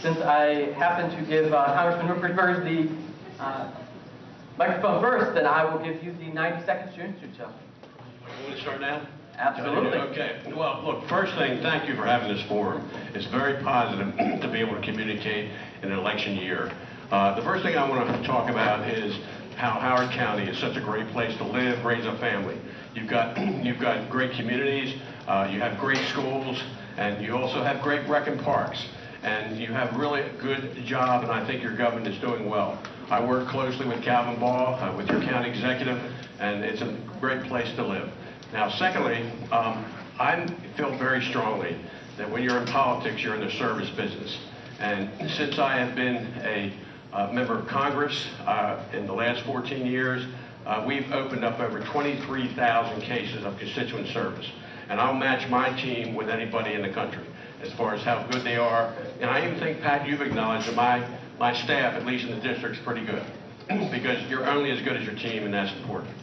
since I happen to give uh, Congressman Ruppersberger the uh, microphone first, then I will give you the 90 seconds to introduce yourself. You want to start now? Absolutely. Okay. Well, look, first thing, thank you for having this forum. It's very positive to be able to communicate in an election year. Uh, the first thing I want to talk about is how Howard County is such a great place to live, raise a family. You've got, you've got great communities, uh, you have great schools, and you also have great rec and parks. And you have really good job, and I think your government is doing well. I work closely with Calvin Ball, uh, with your county executive, and it's a great place to live. Now, secondly, um, I feel very strongly that when you're in politics, you're in the service business. And since I have been a uh, member of Congress uh, in the last 14 years, uh, we've opened up over 23,000 cases of constituent service. And I'll match my team with anybody in the country as far as how good they are. And I even think, Pat, you've acknowledged that my, my staff, at least in the district, is pretty good. because you're only as good as your team, and that's important.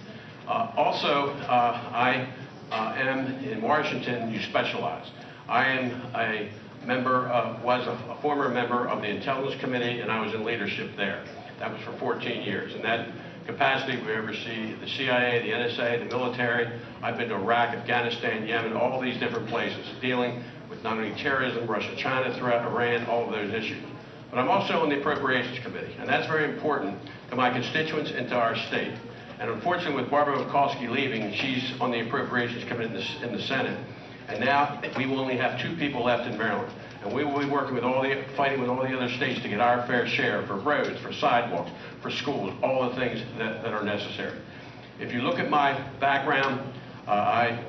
Uh, also, uh, I uh, am in Washington, you specialize. I am a member of, was a, a, former member of the Intelligence Committee, and I was in leadership there. That was for 14 years. In that capacity, we oversee the CIA, the NSA, the military. I've been to Iraq, Afghanistan, Yemen, all these different places, dealing not only terrorism, Russia, China, threat, Iran, all of those issues. But I'm also on the Appropriations Committee, and that's very important to my constituents and to our state. And unfortunately, with Barbara Mikulski leaving, she's on the Appropriations Committee in the, in the Senate. And now we will only have two people left in Maryland. And we will be working with all the, fighting with all the other states to get our fair share for roads, for sidewalks, for schools, all the things that, that are necessary. If you look at my background, uh, I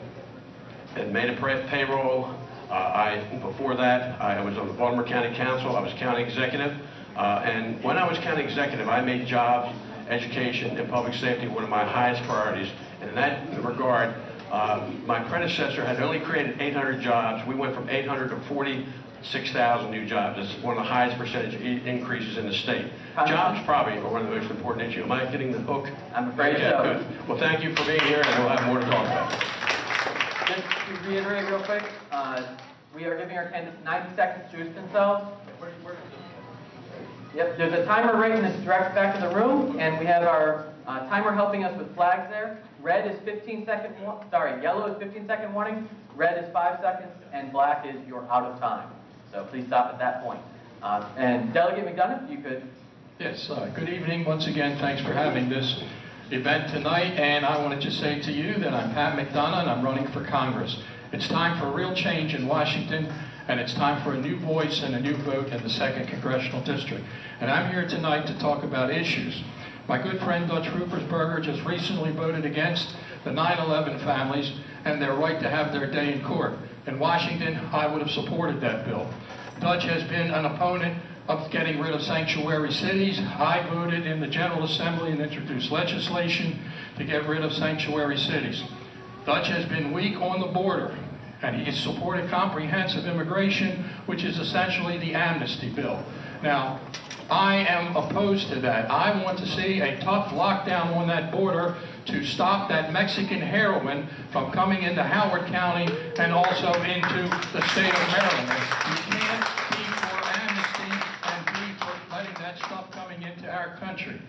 had made a payroll. Uh, I, before that, I was on the Baltimore County Council. I was county executive. Uh, and when I was county executive, I made jobs, education, and public safety one of my highest priorities. And in that regard, uh, my predecessor had only created 800 jobs. We went from 800 to 46,000 new jobs. That's one of the highest percentage increases in the state. Jobs probably are one of the most important issues. Am I getting the hook? I'm afraid okay, so. Good. Well, thank you for being here, and we'll have more to talk about. Just to reiterate real quick, uh, we are giving our candidates 90 seconds to introduce themselves. Yep, there's a timer right in this direct back of the room, and we have our uh, timer helping us with flags there. Red is 15 second, sorry, yellow is 15 second warning, red is 5 seconds, and black is you're out of time. So please stop at that point. Uh, and Delegate McDonough, you could. Yes, uh, good evening. Once again, thanks for having this event tonight. And I wanted to just say to you that I'm Pat McDonough, and I'm running for Congress. It's time for real change in Washington, and it's time for a new voice and a new vote in the 2nd Congressional District. And I'm here tonight to talk about issues. My good friend Dutch Ruppersberger just recently voted against the 9-11 families and their right to have their day in court. In Washington, I would have supported that bill. Dutch has been an opponent of getting rid of sanctuary cities. I voted in the General Assembly and introduced legislation to get rid of sanctuary cities. Dutch has been weak on the border, and he supported comprehensive immigration, which is essentially the amnesty bill. Now, I am opposed to that. I want to see a tough lockdown on that border to stop that Mexican heroin from coming into Howard County and also into the state of Maryland. You can't be for amnesty and be for letting that stuff coming into our country.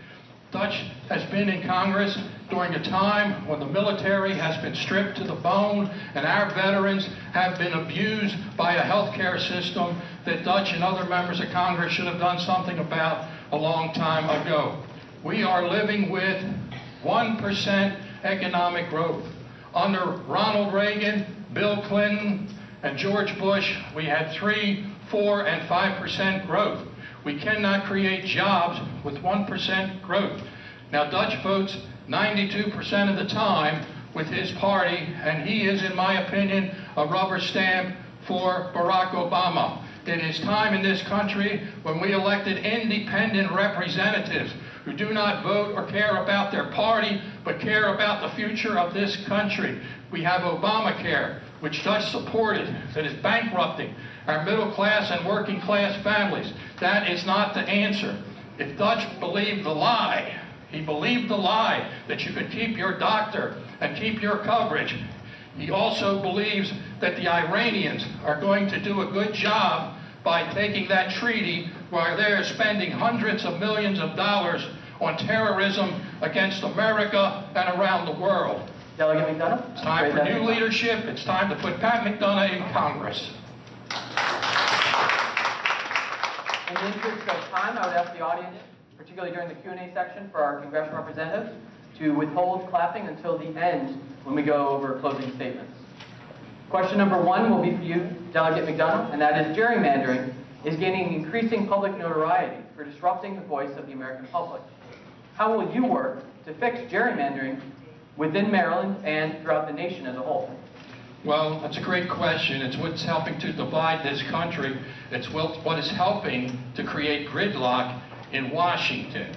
Dutch has been in Congress during a time when the military has been stripped to the bone and our veterans have been abused by a health care system that Dutch and other members of Congress should have done something about a long time ago. We are living with 1% economic growth. Under Ronald Reagan, Bill Clinton, and George Bush, we had 3, 4, and 5% growth. We cannot create jobs with 1% growth. Now, Dutch votes 92% of the time with his party, and he is, in my opinion, a rubber stamp for Barack Obama. It is time in this country when we elected independent representatives who do not vote or care about their party, but care about the future of this country. We have Obamacare, which Dutch supported, that is bankrupting our middle class and working class families. That is not the answer. If Dutch believed the lie, he believed the lie that you could keep your doctor and keep your coverage. He also believes that the Iranians are going to do a good job by taking that treaty while they're spending hundreds of millions of dollars on terrorism against America and around the world. Delegate McDonough? It's time for new leadership. It's time to put Pat McDonough in Congress. In the interest of time, I would ask the audience, particularly during the Q&A section for our congressional representatives, to withhold clapping until the end when we go over closing statements. Question number one will be for you, Delegate McDonough, and that is gerrymandering is gaining increasing public notoriety for disrupting the voice of the American public. How will you work to fix gerrymandering within Maryland and throughout the nation as a whole? Well, that's a great question. It's what's helping to divide this country. It's what is helping to create gridlock in Washington.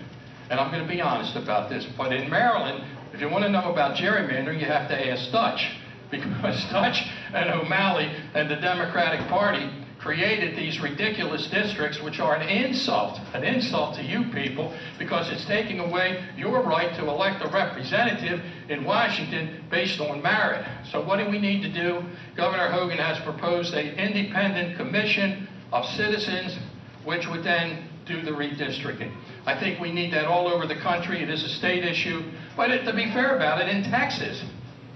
And I'm going to be honest about this, but in Maryland, if you want to know about gerrymandering, you have to ask Dutch. Because Dutch and O'Malley and the Democratic Party created these ridiculous districts, which are an insult, an insult to you people, because it's taking away your right to elect a representative in Washington based on merit. So what do we need to do? Governor Hogan has proposed an independent commission of citizens, which would then do the redistricting. I think we need that all over the country. It is a state issue. But it- to be fair about it, in Texas,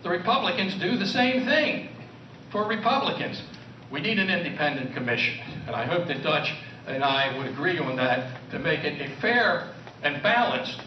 the Republicans do the same thing for Republicans. We need an independent commission, and I hope that Dutch and I would agree on that to make it a fair and balanced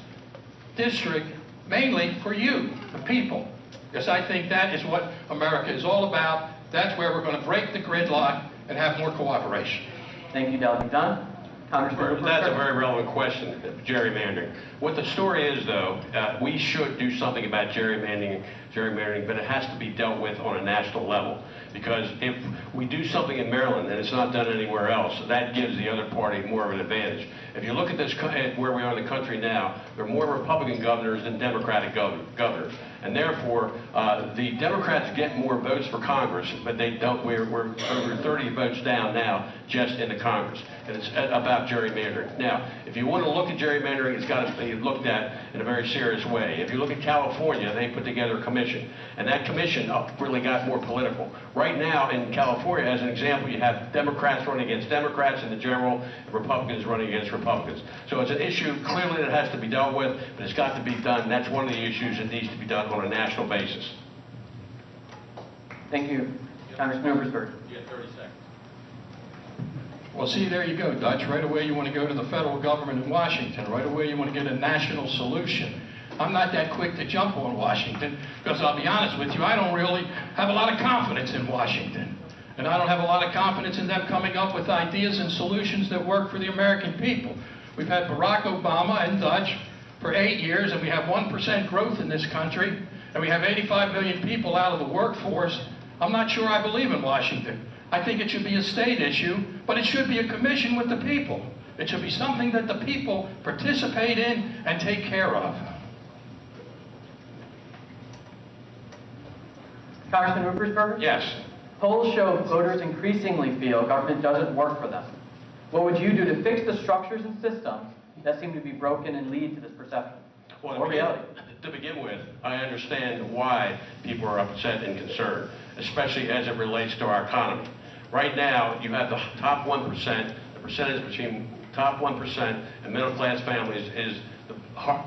district, mainly for you, the people. Because I think that is what America is all about. That's where we're going to break the gridlock and have more cooperation. Thank you, Delegate Dunn. Congressman That's a very relevant question, gerrymandering. What the story is, though, uh, we should do something about gerrymandering, gerrymandering, but it has to be dealt with on a national level. Because if we do something in Maryland and it's not done anywhere else, that gives the other party more of an advantage. If you look at this, at where we are in the country now, there are more Republican governors than Democratic gov- governors. And therefore, uh, the Democrats get more votes for Congress, but they don't, we're, we're over 30 votes down now just in the Congress. And it's about gerrymandering. Now, if you want to look at gerrymandering, it's got to be looked at in a very serious way. If you look at California, they put together a commission, and that commission uh, really got more political. Right now, in California, as an example, you have Democrats running against Democrats in the general, and Republicans running against Republicans. So it's an issue clearly that has to be dealt with, but it's got to be done. That's one of the issues that needs to be done on a national basis. Thank you, Congressman Rupert. You have 30 seconds. Well, see, there you go, Dutch. Right away, you want to go to the federal government in Washington. Right away, you want to get a national solution. I'm not that quick to jump on Washington because I'll be honest with you, I don't really have a lot of confidence in Washington. And I don't have a lot of confidence in them coming up with ideas and solutions that work for the American people. We've had Barack Obama and Dutch for eight years, and we have 1% growth in this country, and we have 85 million people out of the workforce. I'm not sure I believe in Washington. I think it should be a state issue, but it should be a commission with the people. It should be something that the people participate in and take care of. Congressman Rupert. Yes. Polls show voters increasingly feel government doesn't work for them. What would you do to fix the structures and systems that seem to be broken and lead to this perception? Well, Or reality? To begin with, I understand why people are upset and concerned, especially as it relates to our economy. Right now, you have the top 1%, the percentage between top 1% and middle-class families is the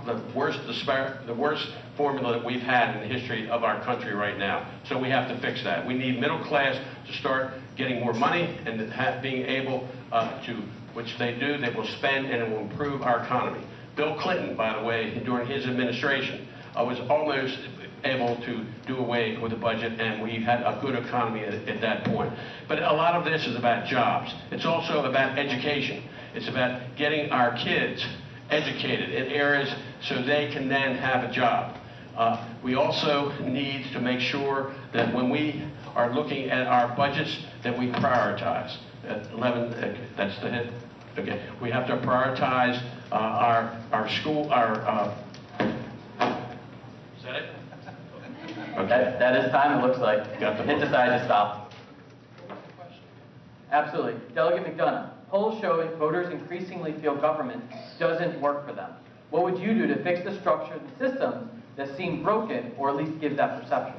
the worst, dispar- the worst formula that we've had in the history of our country right now. So we have to fix that. We need middle class to start getting more money and have, being able uh, to, which they do, they will spend and it will improve our economy. Bill Clinton, by the way, during his administration, uh, was almost able to do away with the budget, and we had a good economy at, at that point. But a lot of this is about jobs. It's also about education. It's about getting our kids educated in areas so they can then have a job. Uh, we also need to make sure that when we are looking at our budgets, that we prioritize. At 11, uh, that's the hit. Okay, we have to prioritize uh, our our school, our. Uh, is that it? Okay. That, that is time, it looks like. Got the- It decided to stop. Absolutely. Delegate McDonough, polls show voters increasingly feel government doesn't work for them. What would you do to fix the structure and systems that seem broken, or at least give that perception?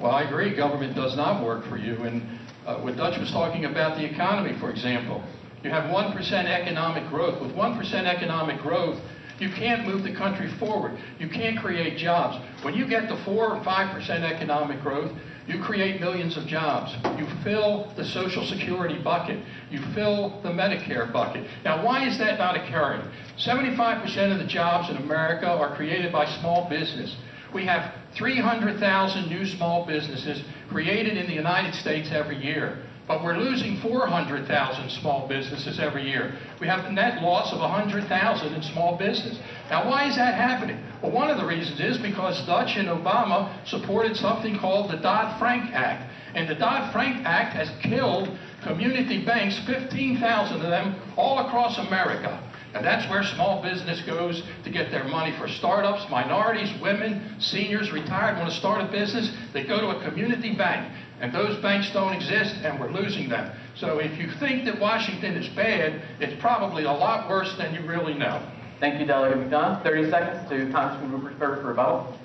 Well, I agree, government does not work for you, and uh, what Dutch was talking about the economy, for example. You have 1% economic growth. With 1% economic growth, you can't move the country forward. You can't create jobs. When you get to 4 or 5% economic growth, you create millions of jobs. You fill the Social Security bucket. You fill the Medicare bucket. Now, why is that not occurring? 75% of the jobs in America are created by small business. We have 300,000 new small businesses created in the United States every year. But we're losing 400,000 small businesses every year. We have a net loss of 100,000 in small business. Now, why is that happening? Well, one of the reasons is because Dutch and Obama supported something called the Dodd-Frank Act. And the Dodd-Frank Act has killed community banks, 15,000 of them, all across America. And that's where small business goes to get their money for startups, minorities, women, seniors, retired, want to start a business. They go to a community bank. And those banks don't exist, and we're losing them. So if you think that Washington is bad, it's probably a lot worse than you really know. Thank you, Delegate McDonough. 30 seconds to Congressman Ruppersberger for rebuttal.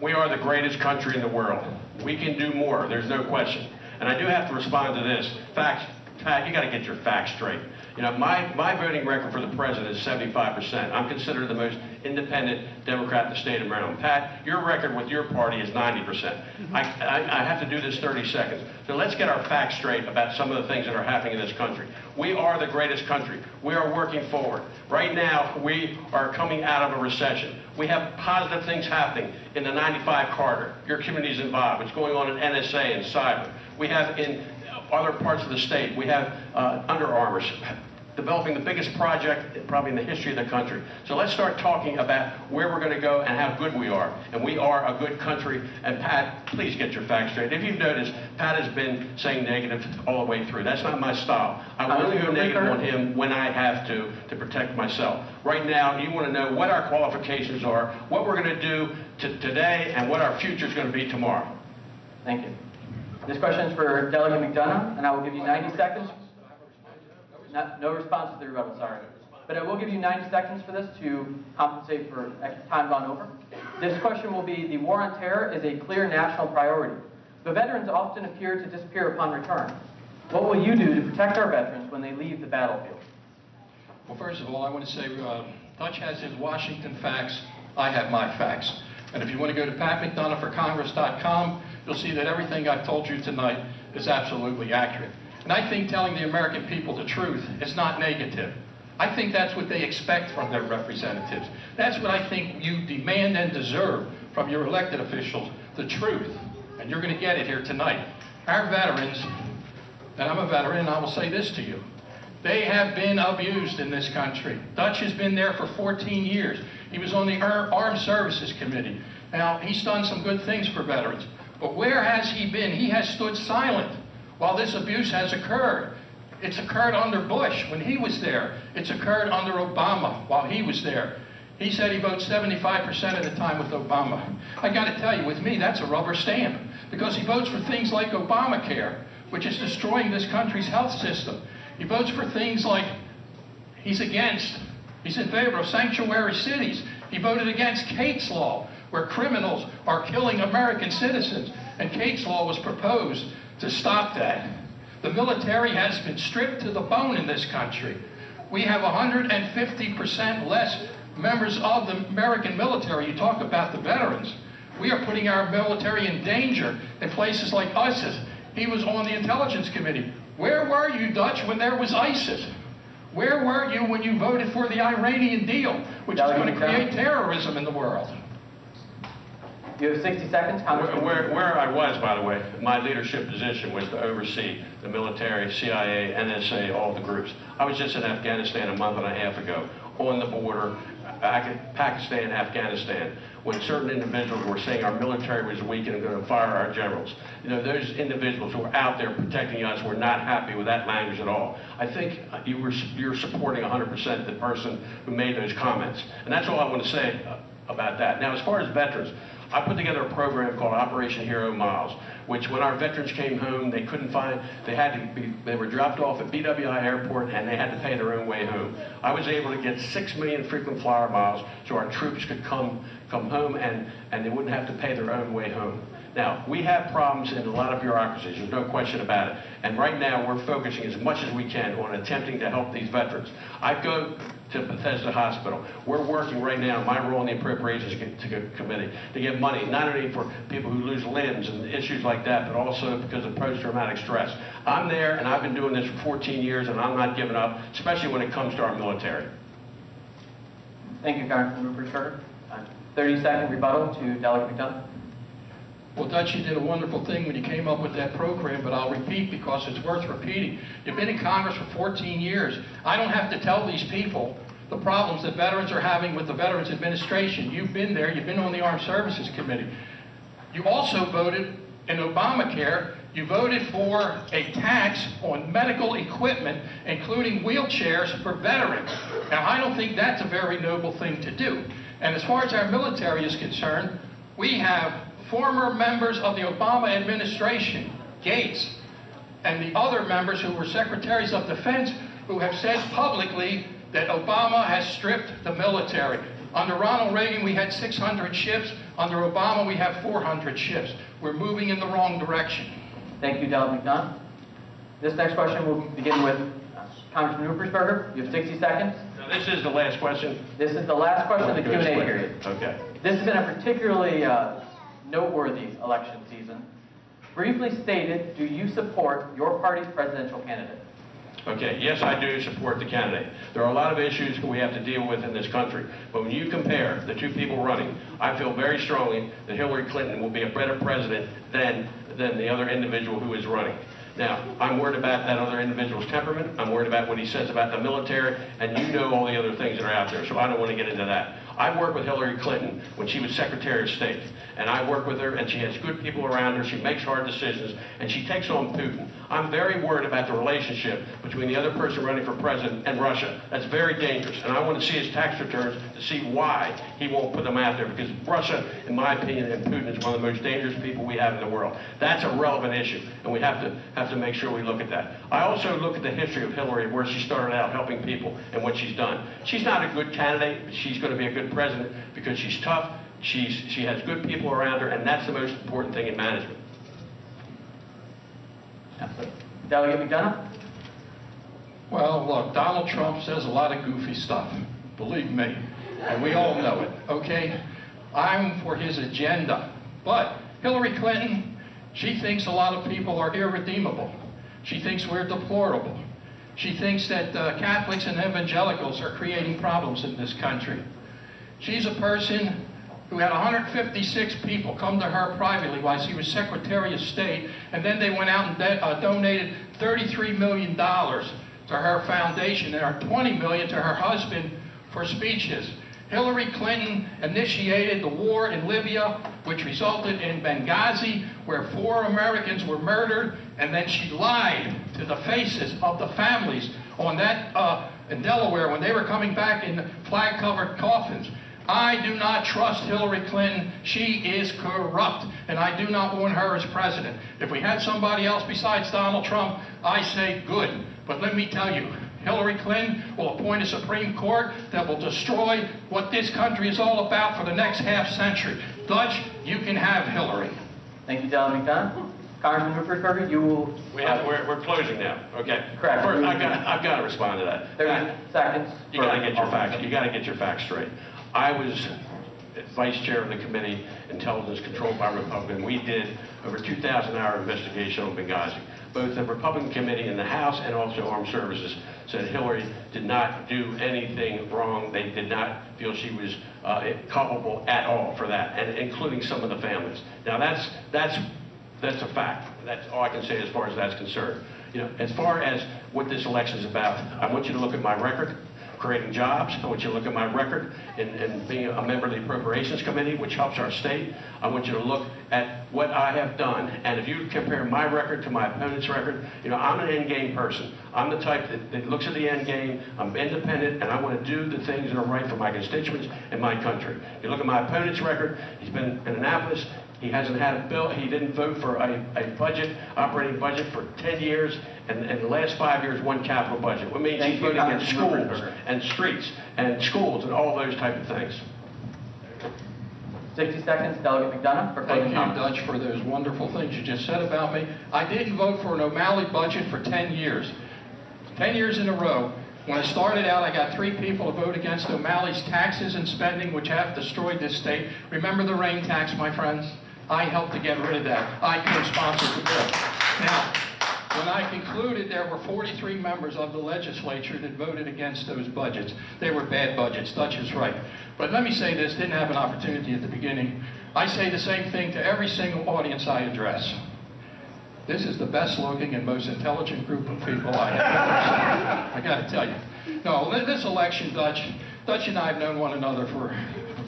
We are the greatest country in the world. We can do more, there's no question. And I do have to respond to this. Facts, Pat, you got to get your facts straight. You know, my, my voting record for the president is 75%. I'm considered the most independent Democrat in the state of Maryland. Pat, your record with your party is 90%. Mm-hmm. I, I, I have to do this 30 seconds. So let's get our facts straight about some of the things that are happening in this country. We are the greatest country. We are working forward. Right now, we are coming out of a recession. We have positive things happening in the 95 corridor. Your community is involved. What's going on in NSA and cyber. We have in other parts of the state. We have uh, Under Armour developing the biggest project probably in the history of the country. So let's start talking about where we're going to go and how good we are. And we are a good country. And Pat, please get your facts straight. If you've noticed, Pat has been saying negative all the way through. That's not my style. I will only go negative on him when I have to to protect myself. Right now, you want to know what our qualifications are, what we're going to do to today, and what our future is going to be tomorrow. Thank you. This question is for Delegate McDonough, and I will give you 90 seconds. No response to the rebuttal, sorry. But I will give you 90 seconds for this to compensate for time gone over. This question will be, the war on terror is a clear national priority. The veterans often appear to disappear upon return. What will you do to protect our veterans when they leave the battlefield? Well, first of all, I want to say uh, Dutch has his Washington facts. I have my facts. And if you want to go to patmcdonoughforcongress.com, you'll see that everything I've told you tonight is absolutely accurate. And I think telling the American people the truth is not negative. I think that's what they expect from their representatives. That's what I think you demand and deserve from your elected officials, the truth. And you're going to get it here tonight. Our veterans, and I'm a veteran, and I will say this to you. They have been abused in this country. Dutch has been there for 14 years. He was on the Armed Services Committee. Now, he's done some good things for veterans. But where has he been? He has stood silent while this abuse has occurred. It's occurred under Bush when he was there. It's occurred under Obama while he was there. He said he votes 75% of the time with Obama. I got to tell you, with me, that's a rubber stamp because he votes for things like Obamacare, which is destroying this country's health system. He votes for things like he's against, he's in favor of sanctuary cities. He voted against Kate's Law, where criminals are killing American citizens. And Kate's Law was proposed to stop that. The military has been stripped to the bone in this country. We have 150% less members of the American military. You talk about the veterans. We are putting our military in danger in places like ISIS. He was on the Intelligence Committee. Where were you, Dutch, when there was ISIS? Where were you when you voted for the Iranian deal, which is going to create terrorism in the world? You have 60 seconds, Congressman. Where, where I was, by the way, my leadership position was to oversee the military, CIA, NSA, all the groups. I was just in Afghanistan a month and a half ago, on the border, Pakistan, Afghanistan, when certain individuals were saying our military was weak and going to fire our generals. You know, those individuals who were out there protecting us were not happy with that language at all. I think you were, you're supporting 100% the person who made those comments. And that's all I want to say uh, about that. Now, as far as veterans, I put together a program called Operation Hero Miles, which when our veterans came home, they couldn't find, they had to be, they were dropped off at BWI Airport and they had to pay their own way home. I was able to get six million frequent flyer miles so our troops could come, come home and, and they wouldn't have to pay their own way home. Now, we have problems in a lot of bureaucracies, there's no question about it. And right now, we're focusing as much as we can on attempting to help these veterans. I go to Bethesda Hospital. We're working right now, my role in the appropriations committee, to get money, not only for people who lose limbs and issues like that, but also because of post-traumatic stress. I'm there, and I've been doing this for 14 years, and I'm not giving up, especially when it comes to our military. Thank you, Congressman Rupert. Uh, 30-second rebuttal to Delegate McDonough. Well, Dutch, you did a wonderful thing when you came up with that program, but I'll repeat because it's worth repeating. You've been in Congress for 14 years. I don't have to tell these people the problems that veterans are having with the Veterans Administration. You've been there, you've been on the Armed Services Committee. You also voted in Obamacare, you voted for a tax on medical equipment, including wheelchairs for veterans. Now, I don't think that's a very noble thing to do. And as far as our military is concerned, we have former members of the Obama administration, Gates, and the other members who were secretaries of defense who have said publicly that Obama has stripped the military. Under Ronald Reagan, we had 600 ships. Under Obama, we have 400 ships. We're moving in the wrong direction. Thank you, Delegate McDonough. This next question will begin with Congressman Ruppersberger. You have 60 seconds. Now, this is the last question? This is the last question of the Q&A period. Okay. This has been a particularly uh, noteworthy election season. Briefly stated, do you support your party's presidential candidate? Okay, yes, I do support the candidate. There are a lot of issues we have to deal with in this country, but when you compare the two people running, I feel very strongly that Hillary Clinton will be a better president than, than the other individual who is running. Now, I'm worried about that other individual's temperament, I'm worried about what he says about the military, and you know all the other things that are out there, so I don't want to get into that. I worked with Hillary Clinton when she was Secretary of State, and I work with her, and she has good people around her, she makes hard decisions, and she takes on Putin. I'm very worried about the relationship between the other person running for president and Russia. That's very dangerous, and I want to see his tax returns to see why he won't put them out there, because Russia, in my opinion, and Putin is one of the most dangerous people we have in the world. That's a relevant issue, and we have to, have to make sure we look at that. I also look at the history of Hillary, where she started out helping people and what she's done. She's not a good candidate, but she's going to be a good president because she's tough, she's, she has good people around her, and that's the most important thing in management. Delegate McDonough? Well, look, Donald Trump says a lot of goofy stuff, believe me, and we all know it, okay? I'm for his agenda. But Hillary Clinton, she thinks a lot of people are irredeemable. She thinks we're deplorable. She thinks that uh, Catholics and evangelicals are creating problems in this country. She's a person who had 156 people come to her privately while she was Secretary of State, and then they went out and uh, donated $33 million to her foundation and her 20 million to her husband for speeches. Hillary Clinton initiated the war in Libya, which resulted in Benghazi, where four Americans were murdered, and then she lied to the faces of the families on that uh, in Delaware when they were coming back in flag-covered coffins. I do not trust Hillary Clinton. She is corrupt, and I do not want her as president. If we had somebody else besides Donald Trump, I say good. But let me tell you, Hillary Clinton will appoint a Supreme Court that will destroy what this country is all about for the next half century. Dutch, you can have Hillary. Thank you, Delegate McDonough. Congressman Ruppersberger, you will... We have, we're, we're closing now, okay? Correct. First, I've got, I've got to respond to that. 30 uh, seconds. You gotta get your facts, you gotta get your facts straight. I was vice chair of the committee, intelligence controlled by Republican. We did over 2,000 hour investigation on Benghazi. Both the Republican committee in the House and also Armed Services said Hillary did not do anything wrong. They did not feel she was uh, culpable at all for that, and including some of the families. Now that's, that's, that's a fact. That's all I can say as far as that's concerned. You know, as far as what this election is about, I want you to look at my record creating jobs. I want you to look at my record in, in being a member of the Appropriations Committee, which helps our state. I want you to look at what I have done. And if you compare my record to my opponent's record, you know, I'm an end game person. I'm the type that, that looks at the end game. I'm independent, and I want to do the things that are right for my constituents and my country. You look at my opponent's record, he's been in Annapolis. He hasn't had a bill, he didn't vote for a, a budget, operating budget for 10 years, and in the last five years, one capital budget. What means Thank he's you, voting against Congressman schools Ruppersberger. and streets and schools and all those type of things. 60 seconds, Delegate McDonough, for Thank closing you, comments. Dutch, for those wonderful things you just said about me. I didn't vote for an O'Malley budget for 10 years. 10 years in a row. When I started out, I got three people to vote against O'Malley's taxes and spending, which have destroyed this state. Remember the rain tax, my friends? I helped to get rid of that. I co-sponsored the bill. Now, when I concluded, there were 43 members of the legislature that voted against those budgets. They were bad budgets, Dutch is right. But let me say this, didn't have an opportunity at the beginning. I say the same thing to every single audience I address. This is the best looking and most intelligent group of people I have ever seen. I gotta tell you. No, this election, Dutch, Dutch and I have known one another for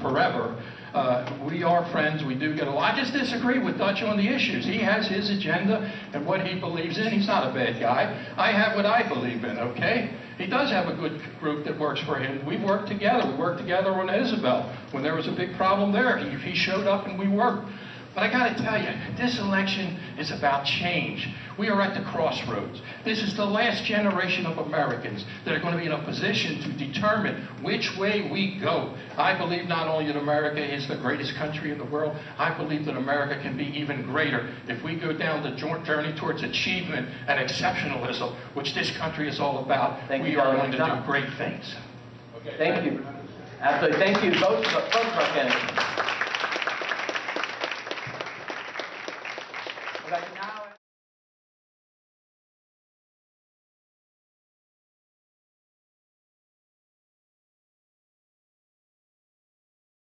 forever. Uh, we are friends, we do get along. I just disagree with Dutch on the issues. He has his agenda and what he believes in. He's not a bad guy. I have what I believe in, okay? He does have a good group that works for him. We've worked together. We worked together on Isabel. When there was a big problem there, he, he showed up and we worked. But I got to tell you, this election is about change. We are at the crossroads. This is the last generation of Americans that are going to be in a position to determine which way we go. I believe not only that America is the greatest country in the world, I believe that America can be even greater if we go down the journey towards achievement and exceptionalism, which this country is all about. Thank you, we are going to do great things. Thank you. Absolutely, thank you, both, both of our candidates.